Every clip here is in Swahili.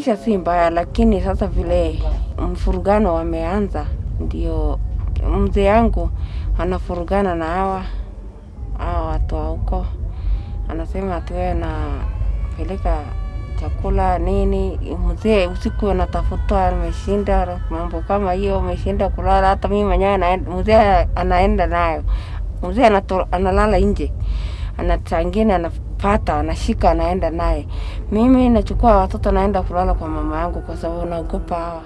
maisha si mbaya, lakini sasa vile mfurugano wameanza, ndio mzee yangu anafurugana na hawa hawa watu wa huko, anasema ati wewe napeleka chakula nini. Mzee usiku anatafuta, ameshinda mambo kama hiyo, ameshinda kulala. Hata mimi mwenyewe mzee anaenda nayo, mzee analala nje, ana ingine anapata anashika, anaenda naye. Mimi nachukua watoto naenda kulala kwa mama yangu, kwa sababu naogopa hawa.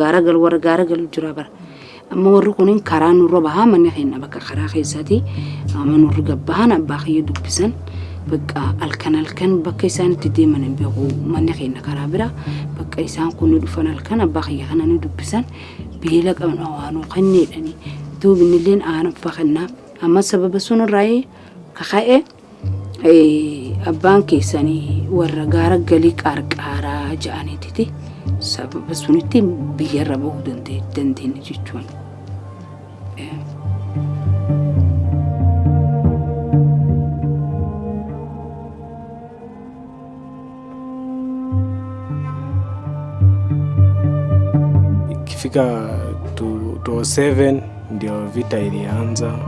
Gaara galu warra gaara galu jira bara amma warri kunin karaa nurra bahaa manni keenya bakka karaa keessatti amma nurri gabbahan abbaa kiyya dubbisan bakka halkan halkan bakka isaan itti deeman hin beeku manni keenya karaa bira bakka isaan kun ni dhufan halkan abbaa kiyya kana ni dubbisan beela qabna waanuu kanneedhani duubinilleen aana fakannaa amma sababa sunirraa kaka'e abbaan keessanii warra gaara galii qarqaaraa ja'aniititi sababa sunitti biyyarra bahuu dandeenye jechuun. Ikifika 2007 ndio vita ilianza,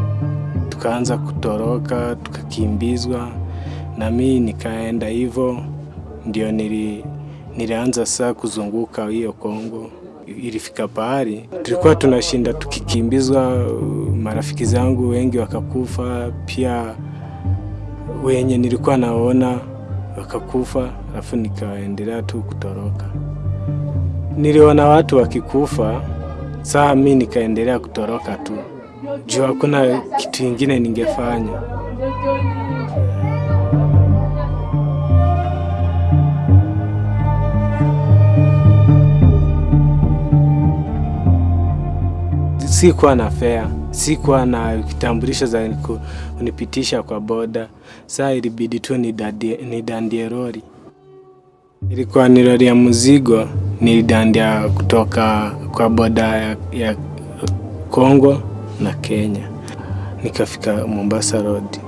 tukaanza kutoroka, tukakimbizwa na mi nikaenda hivyo, ndio nili, nilianza saa kuzunguka hiyo Kongo. Ilifika pahali tulikuwa tunashinda tukikimbizwa, marafiki zangu wengi wakakufa, pia wenye nilikuwa naona wakakufa, alafu nikaendelea tu kutoroka. Niliona watu wakikufa, saa mi nikaendelea kutoroka tu juu hakuna kitu ingine ningefanya. Sikuwa na fea, sikuwa na kitambulisho za kunipitisha kwa boda. Saa ilibidi tu nidandie lori. Ilikuwa ni lori ya mzigo, nilidandia kutoka kwa boda ya, ya Kongo na Kenya, nikafika Mombasa Road.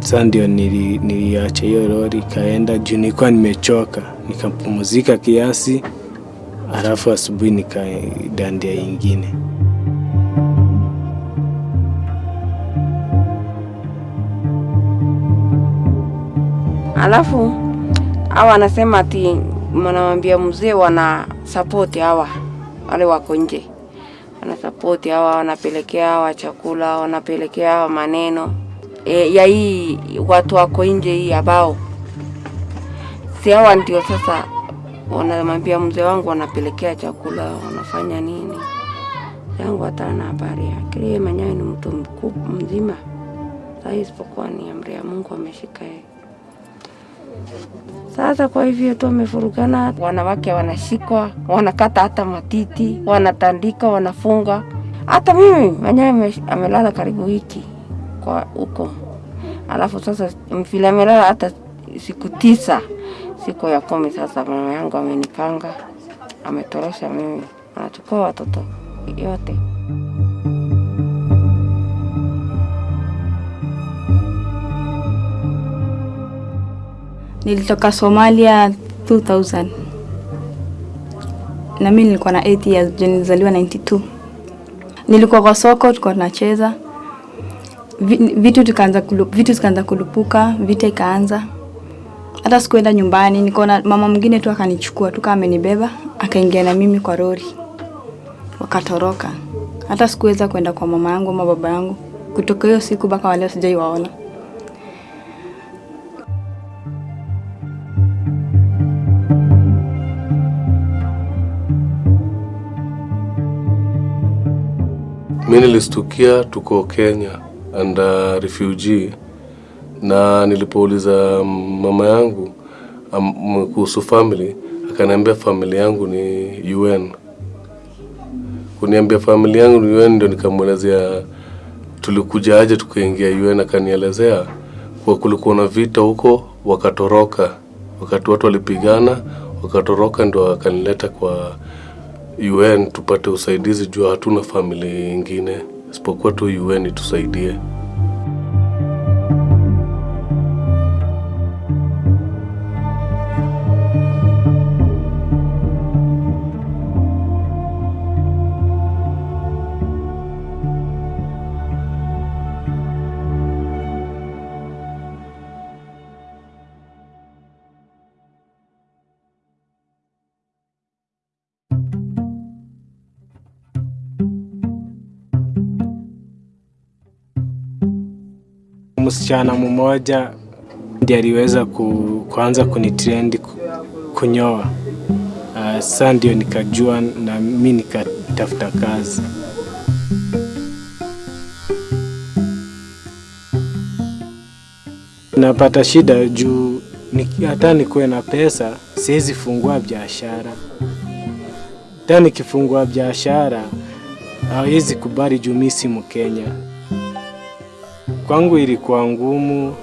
Sasa ndio nili, niliacha hiyo lori ikaenda juu nilikuwa nimechoka, nikapumzika kiasi, alafu asubuhi nikadandia ingine. Alafu hawa anasema ati mwanamwambia mzee wana support hawa wale wako nje, wana support hawa, wanapelekea hawa chakula, wanapelekea hawa maneno e, ya hii watu wako nje hii ambao si hawa ndio sasa wanamwambia mzee wangu wanapelekea chakula, wanafanya nini yangu hata na habari yake. Yeye mwenyewe ni mtu mkubwa mzima, sasa isipokuwa ni amri ya Mungu ameshika yeye. Sasa kwa hivyo tu wamefurugana, wanawake wanashikwa, wanakata hata matiti, wanatandika, wanafunga. Hata mimi mwenyewe amelala karibu wiki kwa huko, alafu sasa vile amelala hata siku tisa, siku ya kumi sasa mama yangu amenipanga, ametorosha mimi, anachukua watoto yote. Nilitoka Somalia 2000 na mimi nilikuwa na 8 years, nilizaliwa 92. Nilikuwa kwa soko, tulikuwa tunacheza Vi- vitu tukaanza vitu zikaanza kulupuka, vita ikaanza. Hata sikuenda nyumbani, nikaona mama mwingine tu akanichukua tu kama amenibeba, akaingia na mimi kwa lori, wakatoroka. Hata sikuweza kwenda kwa mama yangu ama baba yangu. Kutoka hiyo siku mpaka waleo sijaiwaona. Mi nilistukia tuko Kenya and uh, refugee, na nilipouliza mama yangu um, kuhusu family akaniambia family yangu ni UN. Kuniambia family yangu ni UN, ndio nikamwelezea tulikuja aje tukaingia UN. Akanielezea kwa kulikuwa na vita huko, wakatoroka wakati watu walipigana, wakatoroka, ndio akanileta kwa UN tupate usaidizi jua hatuna famili ingine isipokuwa tu UN itusaidie. Msichana mmoja ndiye aliweza ku, kuanza kunitrend kunyoa. Uh, sasa ndio nikajua na mi nikatafuta kazi. Napata shida juu hata nikuwe na pesa siwezi fungua biashara. Hata nikifungua biashara hawezi kubali juu mi si Mkenya. Kwangu ilikuwa ngumu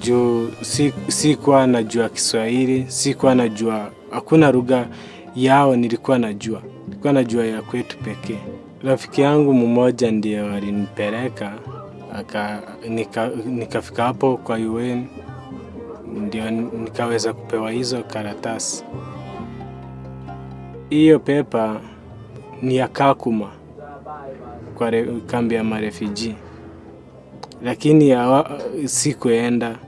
juu si, sikuwa najua Kiswahili, sikuwa najua, hakuna lugha yao nilikuwa najua, nilikuwa najua ya kwetu pekee. Rafiki yangu mmoja ndio alinipeleka nika, nikafika hapo kwa UN ndio nikaweza kupewa hizo karatasi. Hiyo pepa ni ya Kakuma kwa kambi ya marefugee lakini hawa- sikuenda.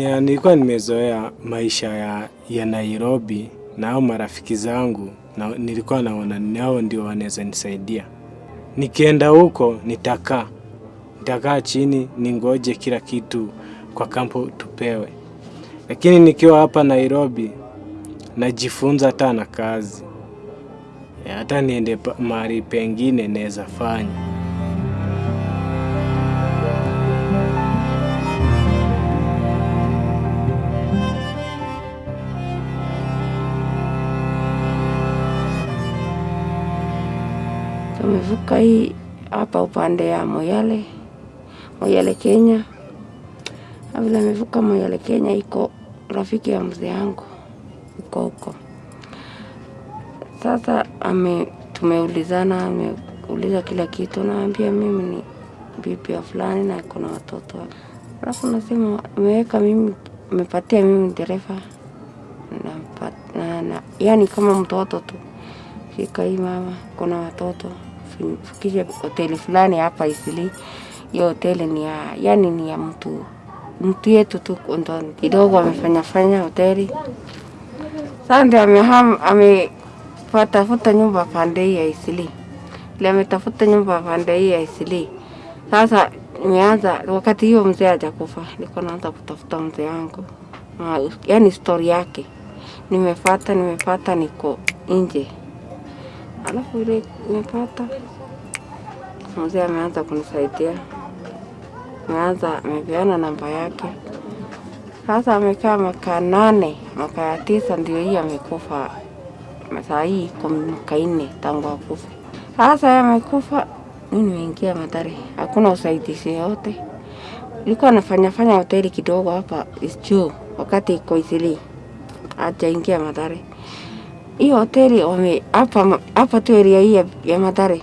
Ya, nilikuwa nimezoea maisha ya, ya Nairobi na hao marafiki zangu na, nilikuwa naona nao ndio wanaweza nisaidia. Nikienda huko nitakaa nitakaa chini ningoje kila kitu kwa kampo tupewe, lakini nikiwa hapa Nairobi najifunza hata na kazi hata niende mahali pengine naweza fanya. Tumevuka hii hapa upande ya Moyale, Moyale Kenya. Vile nimevuka Moyale Kenya, iko rafiki ya mzee yangu uko huko. Sasa ame tumeulizana, ameuliza kila kitu, naambia mimi ni bibi ya fulani na iko na watoto. Alafu nasema ameweka mimi, amepatia mimi dereva na, na, na, yani kama mtoto tu fika hii mama, kuna watoto fikisha hoteli fulani hapa Isili. Hiyo hoteli ni ya yani ni ya mtu mtu yetu tu, ndo kidogo amefanya fanya hoteli. Sasa ndio ameham amepatafuta nyumba pande hii ya Isili, ile ametafuta nyumba pande hii ya Isili. Sasa nimeanza wakati hiyo mzee hajakufa, nilikuwa naanza kutafuta mzee wangu, yani story yake nimefata nimefata, niko nje Alafu ile nimepata mzee ameanza kunisaidia, ameanza amepeana namba yake. Sasa amekaa mwaka nane, mwaka ya tisa ndio hii amekufa. Saa hii iko mwaka nne tangu akufa. Sasa amekufa, mimi nimeingia Mathare, hakuna usaidizi yote. Nilikuwa nafanya fanya hoteli kidogo hapa juu, wakati iko Isili, hajaingia Mathare hiyo hoteli wame hapa hapa tu area hii ya, Mathare.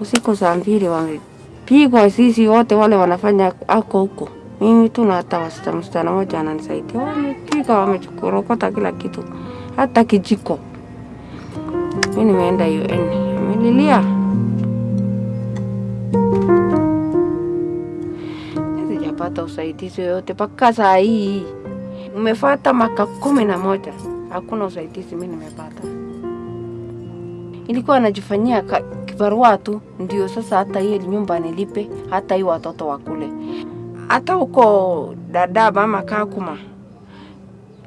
Usiku saa mbili wamepigwa, sisi wote wale wanafanya ako huko, mimi tu na hata msichana moja ananisaidia, wamepiga wamechukurokota kila kitu, hata kijiko. Mi nimeenda UN, amelilia sijapata usaidizi yoyote mpaka saa hii. Umefata maka kumi na moja hakuna usaidizi mimi nimepata. Ilikuwa anajifanyia kibarua tu, ndio sasa hata hiyo nyumba nilipe, hata hiyo watoto wakule. Hata huko dada mama Kakuma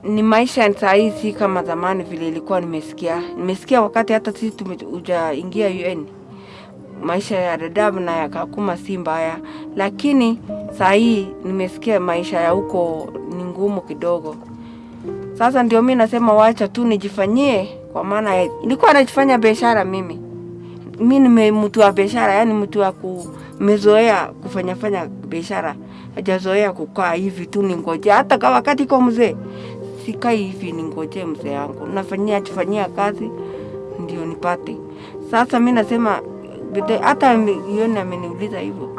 ni maisha saa hii si kama zamani vile ilikuwa nimesikia. Nimesikia wakati hata sisi tumejaingia UN, maisha ya Dadaab na ya Kakuma si mbaya, lakini saa hii nimesikia maisha ya huko ni ngumu kidogo. Sasa ndio mi nasema wacha tu nijifanyie, kwa maana nilikuwa najifanya biashara mimi. Mi ni mtu wa biashara, yani mtu wa kumezoea kufanya fanya biashara, hajazoea kukaa hivi tu ningoje. Hata kama wakati iko mzee, sikai hivi ningoje mzee wangu, nafanyia jifanyia kazi ndio nipate. Sasa mi nasema hata yoni ameniuliza hivyo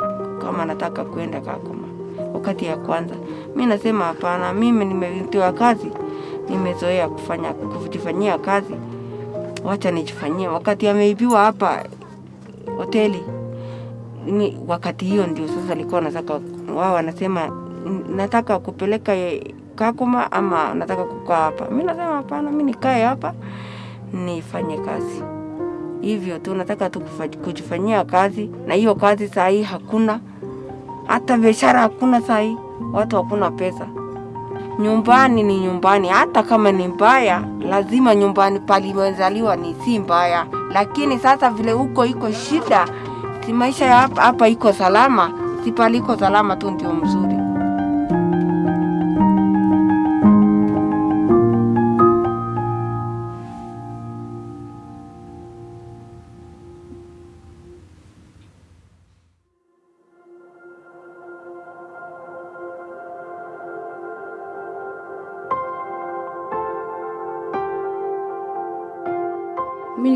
kama nataka kwenda Kakuma wakati ya kwanza, mi nasema hapana, mimi nimetiwa kazi, nimezoea kufanya kujifanyia kazi, wacha nijifanyie. Wakati ameibiwa hapa hoteli ni wakati hiyo ndio sasa alikuwa nataka wao wanasema nataka kupeleka Kakuma ama nataka kukaa hapa. Mi nasema hapana, mi nikae hapa nifanye kazi hivyo tu, nataka tu kujifanyia kazi, na hiyo kazi saa hii hakuna, hata biashara hakuna saa hii, watu hakuna pesa. Nyumbani ni nyumbani, hata kama ni mbaya, lazima nyumbani palimezaliwa ni si mbaya, lakini sasa vile huko iko shida, si maisha ya hapa hapa iko salama, si paliko salama tu ndio mzuri.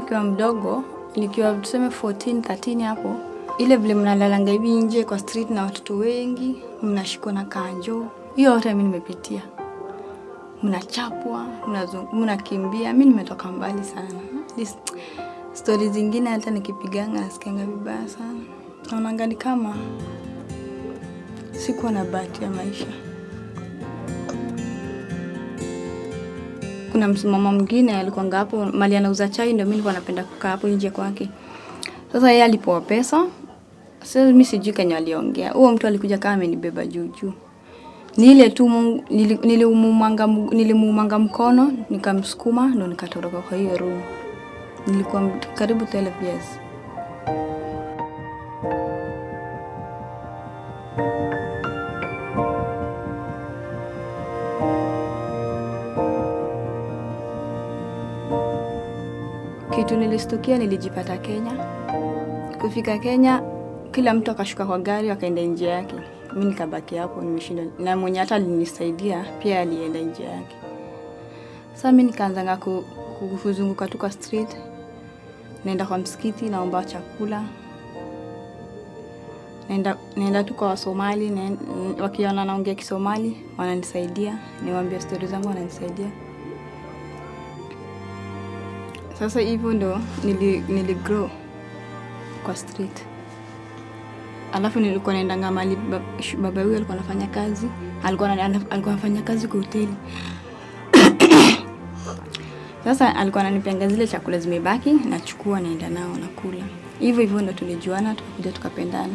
Nikiwa mdogo, nikiwa tuseme 14, 13 hapo, ile vile mnalalanga hivi nje kwa street na watoto wengi, mnashikwa na kanjo, hiyo yote mi nimepitia. Mnachapwa, mnakimbia. Mi nimetoka mbali sana. This- Stori zingine hata nikipiganga nasikianga vibaya sana, naonanga ni kama sikuwa na bahati ya maisha. Kuna msimama mwingine alikuanga hapo mali anauza chai, ndio mimi nilikuwa napenda kukaa hapo nje kwake. Sasa yeye alipoa pesa, sasa mimi sijui kenye aliongea. Huo mtu alikuja kama amenibeba juu juu. Ni ile tu nili- nilimuumanga nilimuumanga mkono nikamsukuma ndo nikatoroka kwa hiyo room. Nilikuwa karibu 12 years. Kitu nilistukia, nilijipata Kenya. Kufika Kenya, kila mtu akashuka kwa gari akaenda njia yake, mi nikabaki hapo nimeshinda, na mwenye hata alinisaidia pia alienda njia yake. Sasa mi nikaanzanga ku, ku- kuzunguka tu kwa street, naenda kwa msikiti, naomba chakula, naenda, naenda tu kwa Wasomali, wakiona naongea Kisomali wananisaidia, niwaambia stori zangu wananisaidia. Sasa hivyo ndo nili, nili grow kwa street. Alafu nilikuwa naendanga mali bab- baba huyu alikuwa anafanya kazi, alikuwa alikuwa anafanya kazi kwa hoteli. Sasa alikuwa ananipianga zile chakula zimebaki, nachukua naenda nao nakula. Hivyo hivyo ndo tulijuana, tukakuja tukapendana.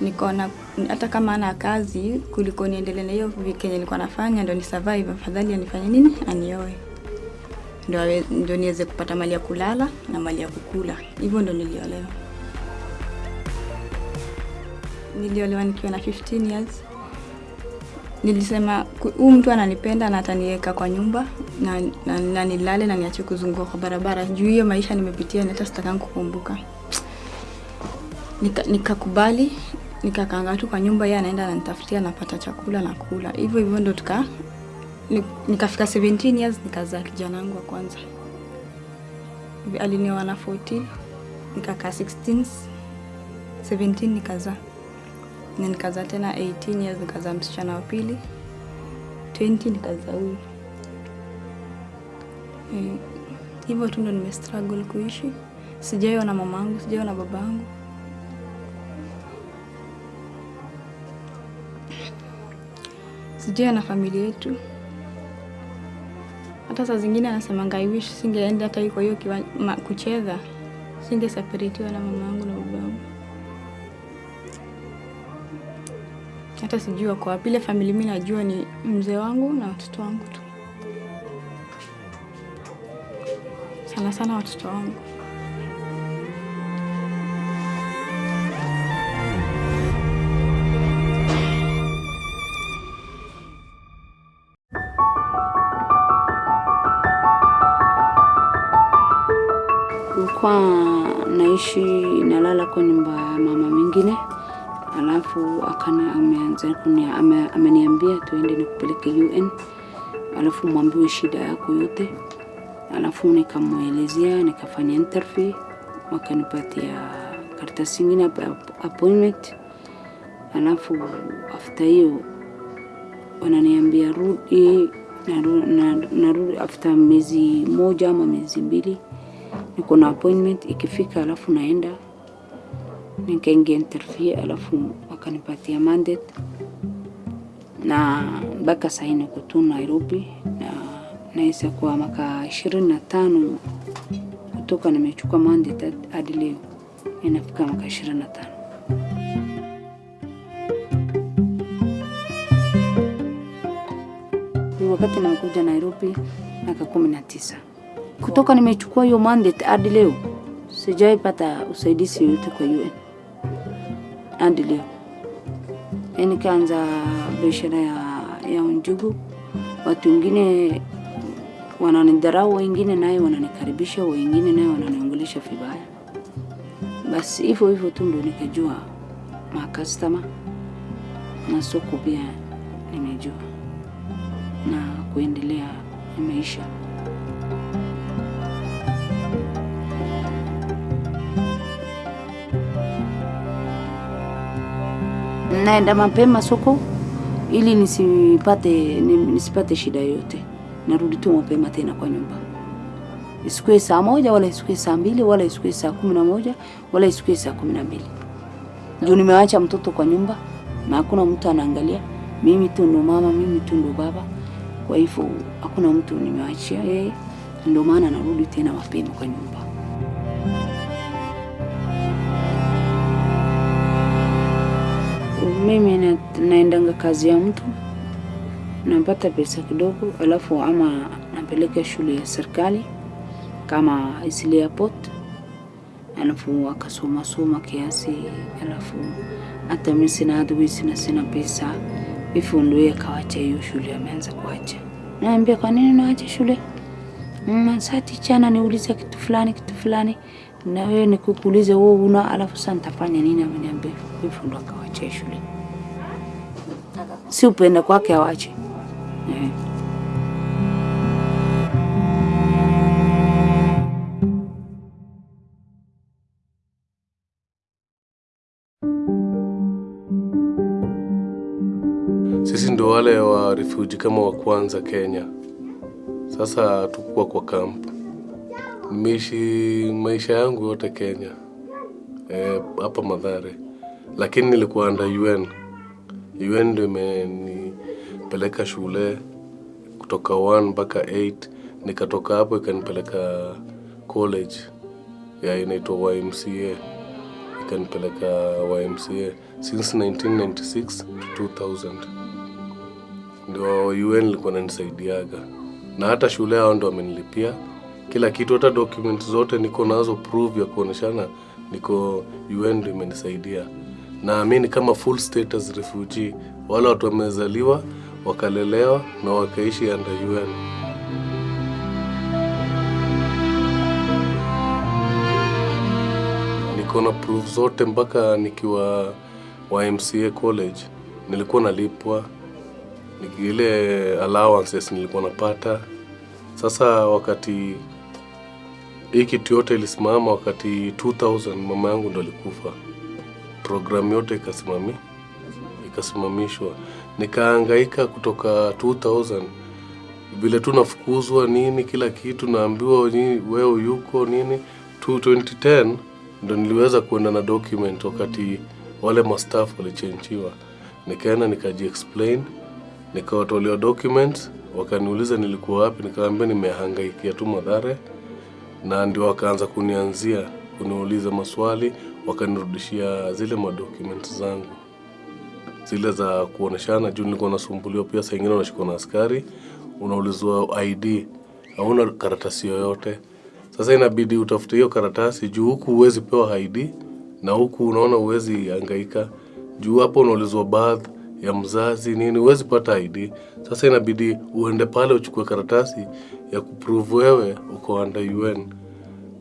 Nikaona hata kama ana kazi kuliko niendelee na hiyo kenye nilikuwa nafanya, ndo ni survive, afadhali anifanye nini, anioe ndo niweze kupata mali ya kulala na mali ya kukula. Hivyo ndo niliolewa. Niliolewa nikiwa na 15 years. Nilisema huyu mtu ananipenda na ataniweka kwa nyumba na, na, na nilale na niache kuzunguka kwa barabara. Juu hiyo maisha nimepitia, na hata sitakangi kukumbuka. Nika- Nikakubali, nikakaanga tu kwa nyumba, yeye anaenda ananitafutia, napata chakula na kula. Hivyo hivyo ndo tuka nikafika 17 years nikazaa kijana wangu wa kwanza. Alinioa na 14 nikakaa 16 17 nikazaa na nikazaa tena 18 years nikazaa msichana wa pili 20 nikazaa huyu Eh, hivyo tu ndo nimestruggle kuishi. Sijaiona mama yangu, sijaiona baba yangu. Sijaiona familia yetu. Hata saa zingine anasemanga I wish singeenda hata kwa hiyo kucheza, singeseparatiwa na mama yangu na baba yangu. Hata sijui wako wapi. Ile famili mi najua ni mzee wangu na watoto wangu tu, sana sana watoto wangu. Naishi nalala kwa nyumba ya mama mwingine, alafu akana ameanza kunia, ame, ameniambia tuende nikupeleke UN, alafu mwambiwe shida yako yote, alafu nikamwelezea, nikafanya interview, wakanipatia karatasi ingine appointment, alafu after hiyo wananiambia rudi naru- na- narudi after miezi moja ama miezi mbili niko na appointment ikifika, alafu naenda nikaingia interview, alafu wakanipatia mandate na mpaka sahii niko tu Nairobi na naisa kwa maka ishirini na tano kutoka nimechukua mandate hadi leo inafika maka ishirini na tano. Wakati nakuja Nairobi miaka kumi na tisa kutoka nimechukua hiyo mandate hadi leo sijaipata usaidizi yoyote kwa UN hadi leo. Eh, Nikaanza biashara ya, ya njugu, watu wengine wananidharau, wengine naye wananikaribisha, wengine naye wananiongelesha vibaya. Basi hivyo hivyo tu ndio nikajua makastama na soko pia nimejua na kuendelea na maisha. Naenda mapema soko ili nisipate nisipate shida yote Narudi tu mapema tena kwa nyumba, isikue saa moja wala isikue saa mbili wala isikue saa kumi na moja wala isikue saa kumi na mbili. Juu nimewacha mtoto kwa nyumba na hakuna mtu anaangalia. Mimi tu ndo mama, mimi tu ndo baba, kwa hivyo hakuna mtu nimewachia yeye, ndio maana narudi tena mapema kwa nyumba. Mimi na, naendanga kazi ya mtu napata pesa kidogo, alafu ama napeleka shule ya serikali kama Isli Airport, alafu akasoma soma kiasi, alafu hata mimi sina adui sina sina pesa, hivyo ndio yeye akawacha hiyo shule, ameanza kuacha. Naambia kwa nini unaacha shule? Mm, saa tichana niulize kitu fulani kitu fulani, na wewe nikukuulize wewe una, alafu sasa nitafanya nini? Ameniambia hivyo, ndio akawacha shule. Si upenda kwake awache eh. Sisi ndo wale wa refugee kama wa kwanza Kenya. Sasa tukuwa kwa camp. Nimeishi maisha yangu yote Kenya Eh, hapa Madhare, lakini nilikuwa under UN. UN ndio imenipeleka shule kutoka 1 mpaka 8 nikatoka hapo ikanipeleka college. Ya inaitwa YMCA ikanipeleka YMCA since 1996 to 2000 ndio UN ilikuwa nanisaidiaga na hata shule hao ndo wamenilipia. Kila kitu, hata documents zote niko nazo proof ya kuoneshana niko UN ndio imenisaidia. Naamini kama full status refugee, wale watu wamezaliwa wakalelewa na wakaishi under UN. Niko na proof zote mpaka nikiwa YMCA college nilikuwa nalipwa ile allowances nilikuwa napata. Sasa wakati hii kitu yote ilisimama wakati 2000 mama yangu ndo alikufa, programu yote ikasimami ikasimamishwa, nikaangaika kutoka 2000 vile tu nafukuzwa nini, kila kitu naambiwa wewe yuko nini. Tu 2010 ndo niliweza kuenda na document wakati wale mastaff walichenjiwa, nikaenda nikaji explain nikawatolea documents, wakaniuliza nilikuwa wapi, nikawaambia nimehangaikia tu Mathare, na ndio wakaanza kunianzia kuniuliza maswali, wakanirudishia zile madocuments zangu zile za kuoneshana, juu nilikuwa nasumbuliwa pia. Saa ingine unashikwa na askari, unaulizwa ID, hauna karatasi yoyote. Sasa inabidi utafute hiyo karatasi, juu huku huwezi pewa ID na huku unaona huwezi angaika, juu hapo unaulizwa bath ya mzazi nini, huwezi pata ID. Sasa inabidi uende pale uchukue karatasi ya kuprove wewe uko under UN.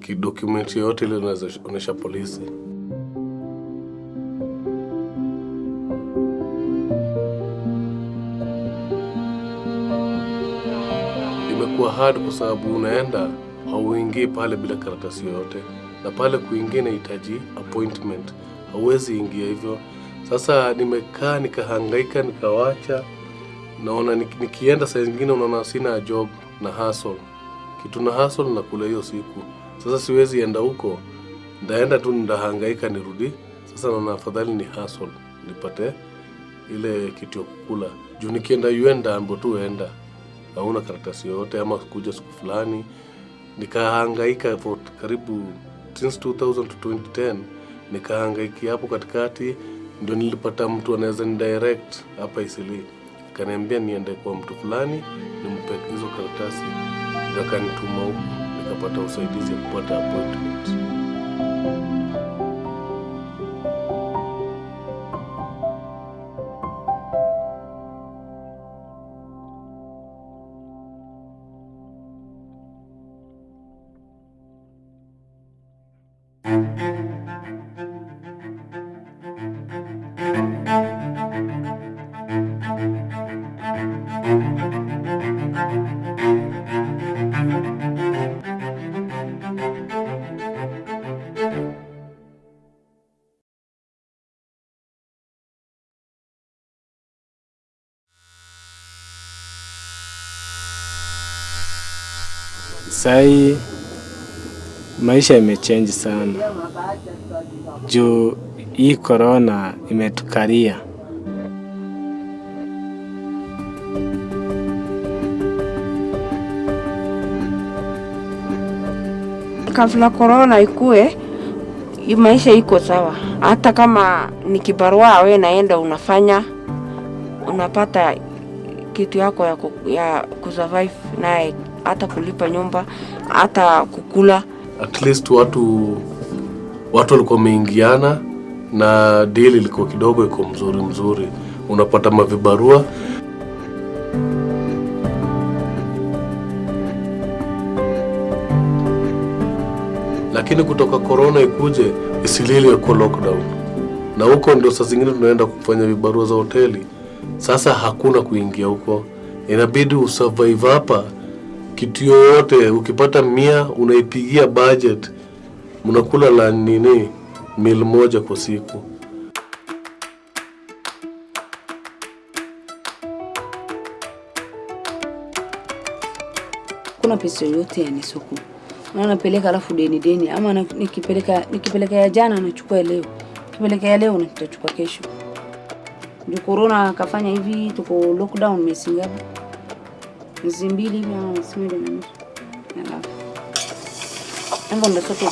Kidokumenti yoyote ile inaonyesha polisi. Imekuwa hard kwa sababu unaenda hauingii pale bila karatasi yoyote, na pale kuingia inahitaji appointment, hauwezi ingia hivyo. Sasa nimekaa nikahangaika, nikawacha naona nikienda saa zingine unaona sina job na hustle kitu na hustle na kula hiyo siku. Sasa siwezi enda huko, ndaenda tu ndahangaika nirudi. Sasa naona afadhali ni hustle nipate ile kitu ya kukula, juu nikienda UN ndaambo tu enda, hauna karatasi yoyote ama kuja siku fulani. Nikahangaika for karibu since 2000 to 2010 nikahangaikia hapo katikati, ndio nilipata mtu anaweza ni direct hapa Isili, akaniambia niende kwa mtu fulani nimpe hizo karatasi, ndio akanituma huko, nikapata usaidizi ya kupata appointment. Sahii maisha imechange sana. Juu hii korona imetukaria kabla korona ikue, maisha iko sawa. Hata kama ni kibarua we naenda unafanya, unapata kitu yako ya, ya kusurvive naye, hata kulipa nyumba, hata kukula. At least watu watu walikuwa wameingiana na deal ilikuwa kidogo iko mzuri mzuri, unapata mavibarua lakini kutoka korona ikuje isilili kwa lockdown, na huko ndio saa zingine tunaenda kufanya vibarua za hoteli. Sasa hakuna kuingia huko, inabidi usurvive hapa. Kitu yoyote ukipata mia unaipigia budget, mnakula la nini mil moja kwa siku. kuna pesa yoyote yani soko na napeleka alafu deni deni, ama nikipeleka nikipeleka ya jana nachukua leo, nikipeleka ya leo nitachukua kesho. Ndio corona akafanya hivi, tuko lockdown miezi? Mbili hivi ama moja na nusu. Alafu ndo sote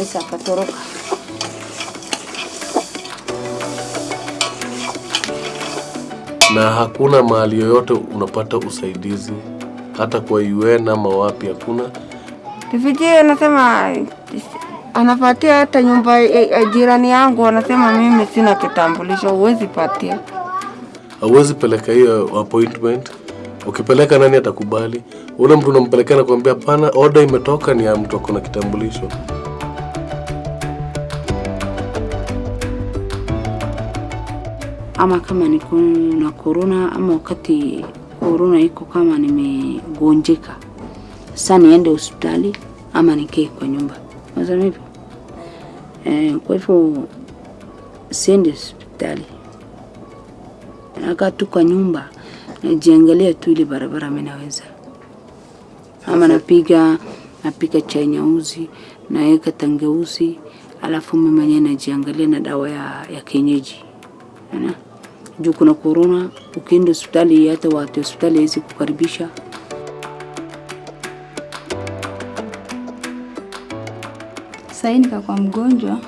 Esa akatoroka. na hakuna mahali yoyote unapata usaidizi, hata kwa UN ama wapi, hakuna. vijiji. anasema anapatia hata nyumba ya- ya jirani yangu, anasema mimi sina kitambulisho, huwezi patia. Hauwezi peleka hiyo appointment. Ukipeleka nani atakubali? Ule mtu unampelekea nakuambia hapana, order imetoka, ni ya mtu akona kitambulisho. ama kama niko na corona ama wakati korona iko kama nimegonjeka, sasa niende hospitali ama nikae kwa nyumba, hivyo eh. Kwa hivyo siende hospitali, nakaa tu kwa nyumba, najiangalia tu ile barabara mimi naweza, ama napiga napika chai nyeusi, naweka tangeuzi alafu mimi mwenyewe najiangalia na dawa ya, ya kienyeji. Juu kuna korona, ukienda hospitali hata watu hospitali hawezi kukaribisha. Sahii nikakuwa mgonjwa,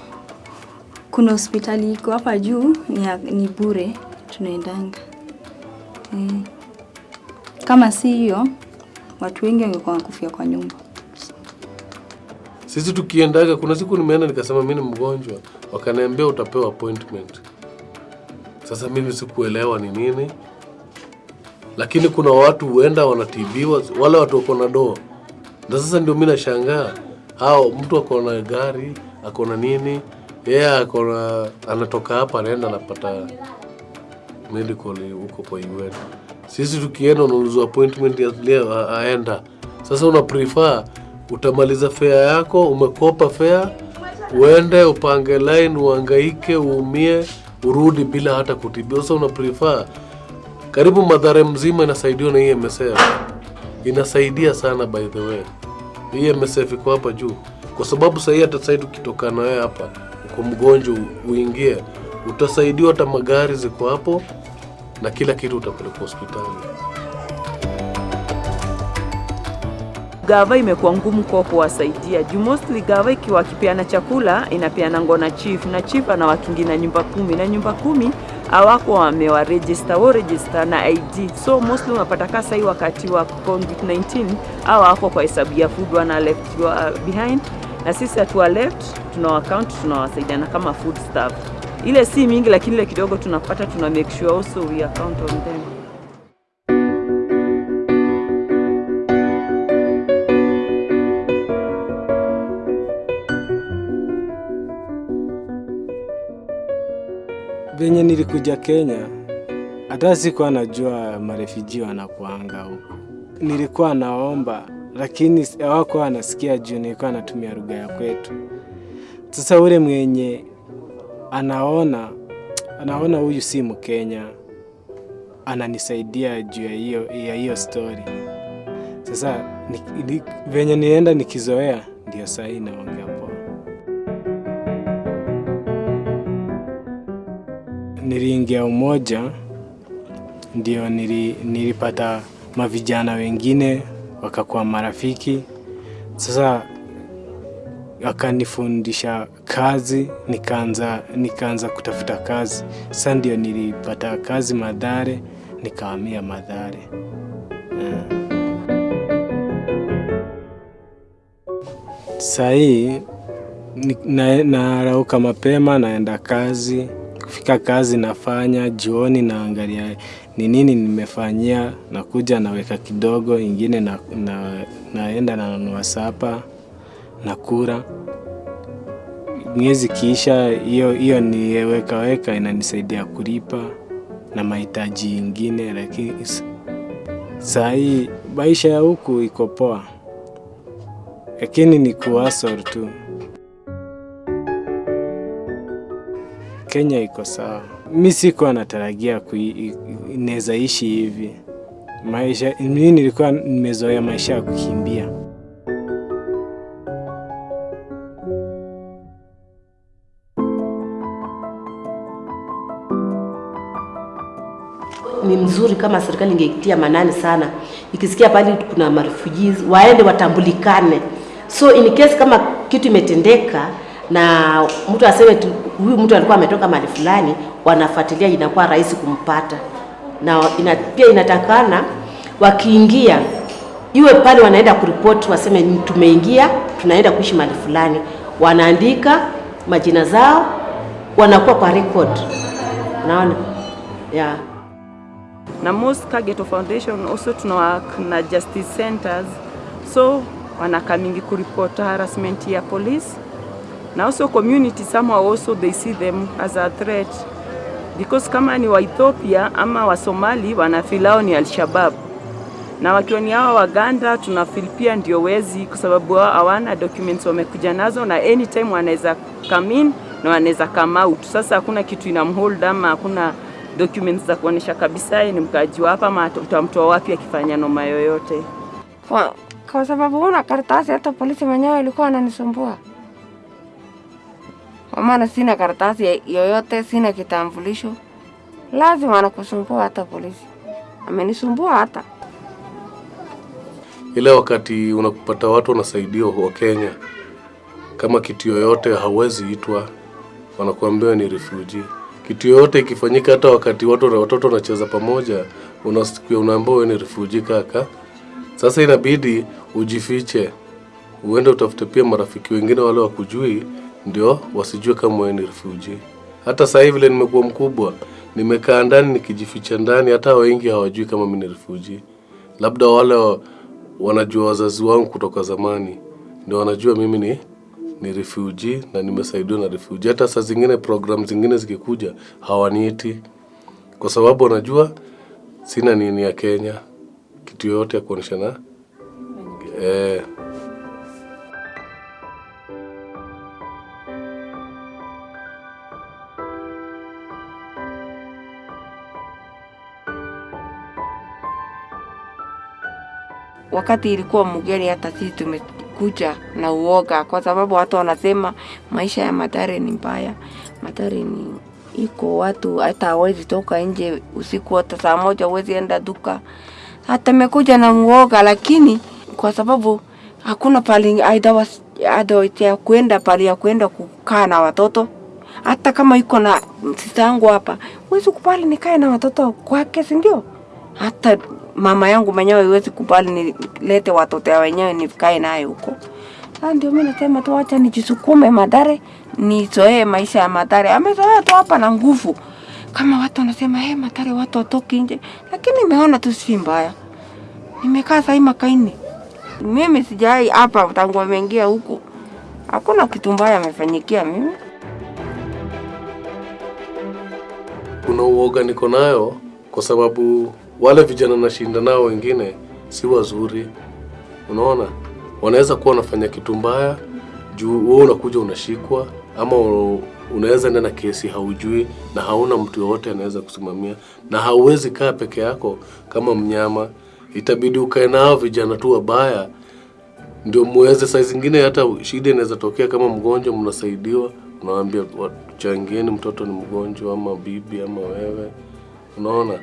kuna hospitali iko hapa juu ni, ni bure, tunaendanga mm. Kama si hiyo, watu wengi wangekuwa wakufia kwa nyumba. Sisi tukiendaga, kuna siku nimeenda nikasema mimi ni mgonjwa, wakaniambia utapewa appointment. Sasa mimi sikuelewa ni nini, lakini kuna watu huenda wanatibiwa, wale watu wako na doo Na sasa ndio mimi nashangaa hao, mtu ako na gari ako na nini, yeye ako na anatoka hapa anaenda anapata medical huko kwa UN. Sisi tukienda unaulizwa appointment ya leo aenda. Sasa una prefer utamaliza fare yako, umekopa fare, uende upange line, uhangaike, uumie, urudi bila hata kutibiwa. Sasa una prefer karibu madhara mzima inasaidiwa na EMSF. Inasaidia sana by the way. Hii MSF iko hapa juu, kwa sababu sahii hata sahii tukitoka na wewe hapa uko mgonjwa uingie, utasaidiwa, hata magari ziko hapo na kila kitu utapelekwa hospitali. gava imekuwa ngumu kwa kuwasaidia. Juu mostly gava ikiwa kipeana chakula inapeana ngo na chief na chief anawakingi na nyumba kumi na nyumba kumi awako wamewa register wo register na ID so mostly unapata kasa hii wakati wa COVID-19 au wako kwa hesabu ya food wana left behind. Na sisi hatuwa left tuna account tunawasaidiana kama food staff ile si mingi lakini ile kidogo tunapata tuna make sure also we account on them Venye nilikuja Kenya, hata sikuwa najua marefiji wanakuanga huku. Nilikuwa naomba, lakini hawakuwa wanasikia juu nilikuwa natumia lugha ya kwetu. Sasa ule mwenye anaona anaona huyu si Mkenya, ananisaidia juu ya hiyo ya hiyo story. Sasa ni, ni, venye nienda nikizoea, ndio saa hii naongea poa. niliingia umoja ndio nili, nilipata mavijana wengine wakakuwa marafiki. Sasa akanifundisha kazi, nikaanza nikaanza kutafuta kazi. Sasa ndio nilipata kazi Madhare, nikahamia Madhare. Yeah. Sahii na, narauka mapema naenda kazi kufika kazi nafanya, jioni naangalia ni nini nimefanyia, nakuja naweka kidogo, ingine na, na, naenda nanunua sapa nakula. Miezi kiisha, hiyo hiyo niweka weka inanisaidia kulipa na mahitaji ingine, lakini saa hii maisha ya huku iko poa, lakini ni kuasor tu. Kenya iko sawa. Mi sikuwa natarajia inaweza ishi hivi maisha. Mi nilikuwa nimezoea maisha ya kukimbia. Kama serikali ingeitia manani sana, ikisikia pale kuna marefugees waende watambulikane, so in case kama kitu imetendeka na mtu aseme tu huyu mtu alikuwa ametoka mahali fulani, wanafuatilia, inakuwa rahisi kumpata, na ina, pia inatakana wakiingia iwe pale wanaenda kuripoti, waseme tumeingia, tunaenda kuishi mahali fulani, wanaandika majina zao, wanakuwa kwa record, unaona? Yeah. Na most Kageto Foundation also tuna work na justice centers. So wanakamingi kuripota harassment ya police. Na also community somehow also they see them as a threat. Because kama ni wa Ethiopia ama wa Somali wanafilao ni Al-Shabaab. Na wakiwa ni hawa Waganda tunafil pia ndio wezi, kwa sababu wao hawana documents wamekuja nazo, na anytime wanaweza come in na wanaweza come out. Sasa hakuna kitu inamhold ama hakuna documents za kuonesha kabisa yeye ni mkaaji wa hapa ama utamtoa wapi akifanya noma yoyote. kwa, kwa sababu una karatasi, hata polisi mwenyewe alikuwa ananisumbua kwa maana sina karatasi yoyote, sina kitambulisho, lazima anakusumbua. Hata polisi amenisumbua hata ile wakati unakupata watu wanasaidia wa Kenya, kama kitu yoyote hauwezi itwa, wanakuambia ni refugee. Kitu yoyote ikifanyika, hata wakati watu na watoto wanacheza pamoja, unasikia unaambiwa wewe ni refugee kaka. Sasa inabidi ujifiche, uende utafute pia marafiki wengine wale wakujui, ndio wasijue kama wewe ni refugee. Hata sasa hivi vile nimekuwa mkubwa, nimekaa ndani nikijificha ndani, hata wengi hawajui kama mimi ni refugee. Labda wale wa- wanajua wazazi wangu kutoka zamani, ndio wanajua mimi ni ni refuji na nimesaidiwa na refuji Hata saa zingine program zingine zikikuja hawaniiti. Kwa sababu wanajua sina nini ya Kenya, kitu yoyote ya na eh, wakati ilikuwa mgeni, hata sisi tumekuja na uoga, kwa sababu watu wanasema maisha ya Mathare ni mbaya. Mathare ni iko watu hata hawezi toka nje usiku, hata saa moja hawezi enda duka. Hata mekuja na uoga, lakini kwa sababu hakuna pali ya kwenda pali ya kwenda kukaa na watoto hata kama iko na yangu hapa, huwezi kubali nikae na watoto kwake, si ndio? Hata mama yangu mwenyewe haiwezi kubali nilete watoto ya wenyewe nikae naye huko. Sasa ndio mimi nasema tu acha nijisukume Madare, nizoee maisha ya Madare. Amezoea tu hapa na nguvu. Kama watu wanasema hey, Madare watu watoki nje, lakini nimeona tu si mbaya. Nimekaa sahii makaini, mimi sijai hapa tangu ameingia huku, hakuna kitu mbaya amefanyikia mimi. kuna uoga niko nayo kwa sababu wale vijana nashinda nao wengine si wazuri. Unaona, wanaweza kuwa wanafanya kitu mbaya juu wewe unakuja unashikwa, ama unaweza enda na kesi haujui, na hauna mtu yoyote anaweza kusimamia, na hauwezi kaa peke yako kama mnyama. Itabidi ukae nao vijana tu wabaya ndio muweze. Saa zingine hata shida inaweza tokea, kama mgonjwa, mnasaidiwa, unawaambia changieni, mtoto ni mgonjwa, ama bibi ama wewe, unaona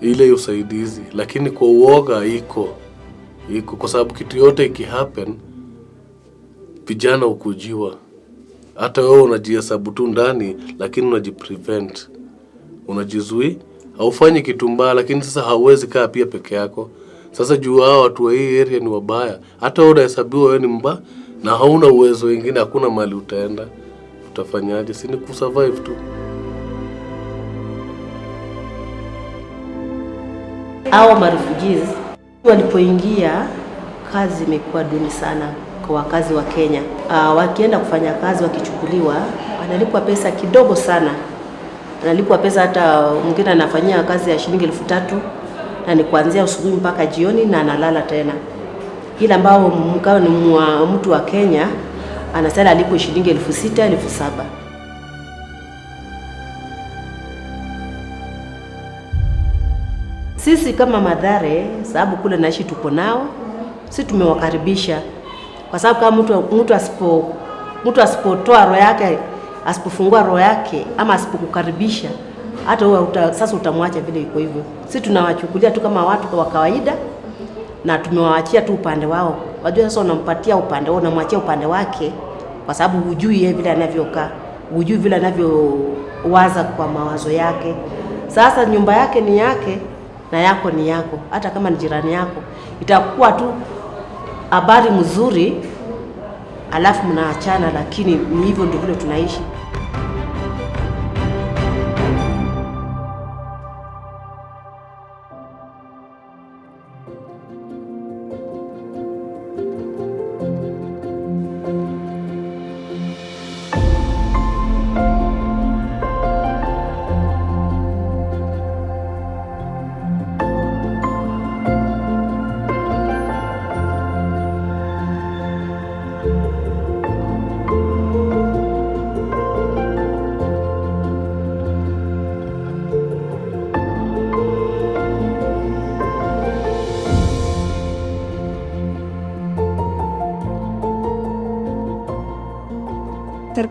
ile usaidizi. Lakini kwa uoga iko iko, kwa sababu kitu yote ikihappen, vijana ukujiwa. Hata wewe unajihesabu tu ndani, lakini unajiprevent, unajizui, haufanyi kitu mbaya, lakini sasa hauwezi kaa pia peke yako. Sasa juu hao watu wa hii area ni wabaya, hata wewe unahesabiwa wewe ni mbaya na hauna uwezo wengine, hakuna mali utaenda, utafanyaje? Si ni kusurvive tu. Hao marefugees walipoingia, kazi imekuwa duni sana kwa wakazi wa Kenya. Uh, wakienda kufanya kazi, wakichukuliwa, wanalipwa pesa kidogo sana, analipwa pesa hata mwingine anafanyia kazi ya shilingi elfu tatu na ni kuanzia asubuhi mpaka jioni na analala tena. Ila ambao mkao ni mtu wa Kenya anasema alipwe shilingi elfu sita elfu saba Sisi kama Madhare, sababu kule naishi tuko nao, si tumewakaribisha, kwa sababu kama mtu mtu asipo mtu asipotoa roho yake, asipofungua roho yake ama asipokukaribisha, hata wewe uta, sasa utamwacha vile iko hivyo. Si tunawachukulia tu kama watu wa kawaida na tumewaachia tu upande wao. Wajua sasa unampatia upande wao, unamwachia upande wake, kwa sababu hujui yeye vile anavyokaa, hujui vile anavyowaza kwa mawazo yake. Sasa nyumba yake ni yake na yako ni yako, hata kama ni jirani yako, itakuwa tu habari mzuri, alafu mnaachana, lakini ni hivyo ndio tunaishi.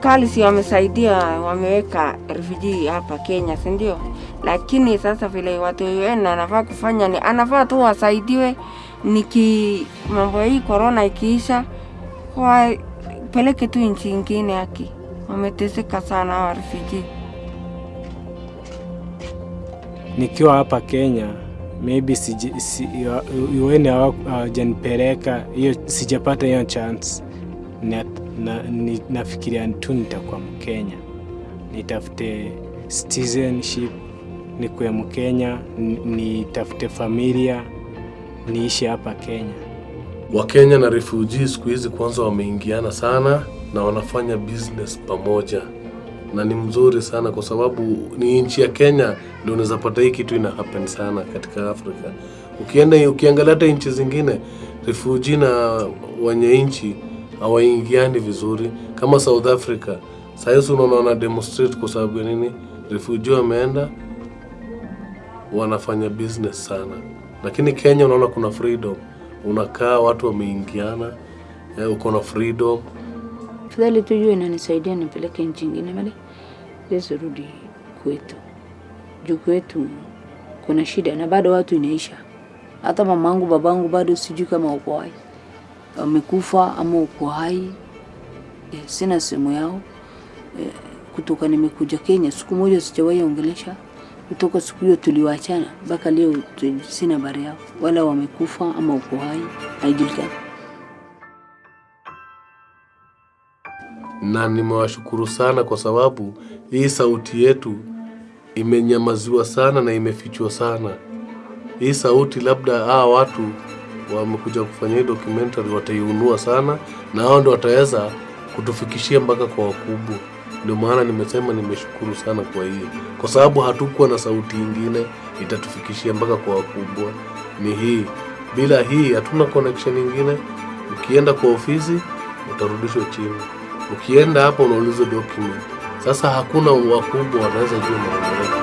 Serikali si wamesaidia, wameweka refugee hapa Kenya, si ndio? Lakini sasa vile watu UN anafaa kufanya ni anafaa tu wasaidiwe, niki mambo hii corona ikiisha, wapeleke tu nchi ingine. Haki wameteseka sana hawa refugee. nikiwa hapa Kenya maybe si, si, UN hawajanipeleka hiyo, sijapata hiyo chance na, na, ni, nafikiria tu nitakuwa Mkenya, nitafute citizenship, nikuwe Mkenya, ni- nitafute familia, niishi hapa Kenya. Wakenya na refugees siku hizi kwanza wameingiana sana na wanafanya business pamoja, na ni mzuri sana kwa sababu ni nchi ya Kenya ndio unaweza pata hii kitu ina happen sana katika Afrika. Ukienda ukiangalia hata nchi zingine refugee na wenye nchi hawaingiani vizuri, kama South Africa. Sasa hizi unaona wana demonstrate kwa sababu ya nini? Refugee wameenda wanafanya business sana, lakini Kenya unaona kuna freedom, unakaa watu wameingiana, eh, uko na freedom. Afadhali tu hiyo inanisaidia nipeleke nchi ingine mali lezi rudi kwetu, juu kwetu kuna shida na bado watu inaisha. Hata mamangu babangu bado sijui kama uko hai, wamekufa ama uko hai. e, sina simu yao e, kutoka nimekuja Kenya siku moja sijawahi ongelesha kutoka siku hiyo tuliwachana mpaka leo sina habari yao, wala wamekufa ama uko hai, haijulikani. na nimewashukuru sana kwa sababu hii sauti yetu imenyamaziwa sana na imefichwa sana. Hii sauti labda hawa watu wamekuja kufanya hii documentary wataiunua sana, na hao ndio wataweza kutufikishia mpaka kwa wakubwa. Ndio maana nimesema nimeshukuru sana kwa hii, kwa sababu hatukuwa na sauti ingine itatufikishia mpaka kwa wakubwa, ni hii. Bila hii hatuna connection ingine. Ukienda kwa ofisi utarudishwa chini, ukienda hapo unaulizwa document. Sasa hakuna wakubwa wanaweza jua maendeleo